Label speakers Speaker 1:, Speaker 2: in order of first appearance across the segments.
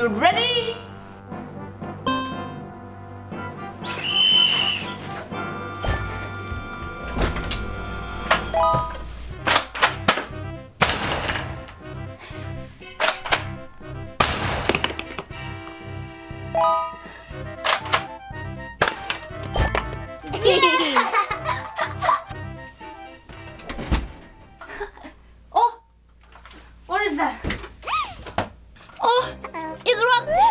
Speaker 1: you ready? oh, what is that? Oh, Oh,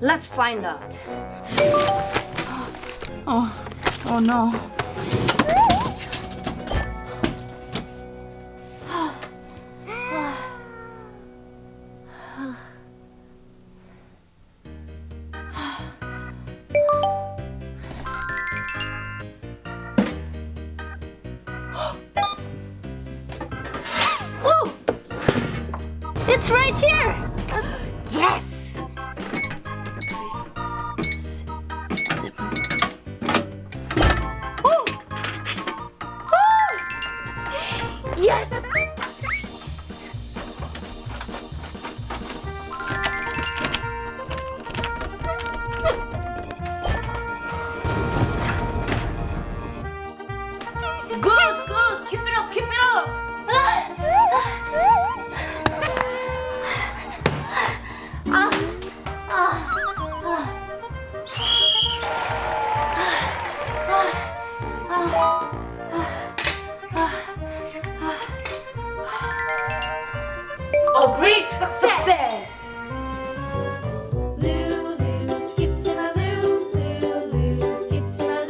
Speaker 1: Let's find out. Oh, oh no. Oh, it's right here. Yes. Oh. Oh. Yes. Good. A great success.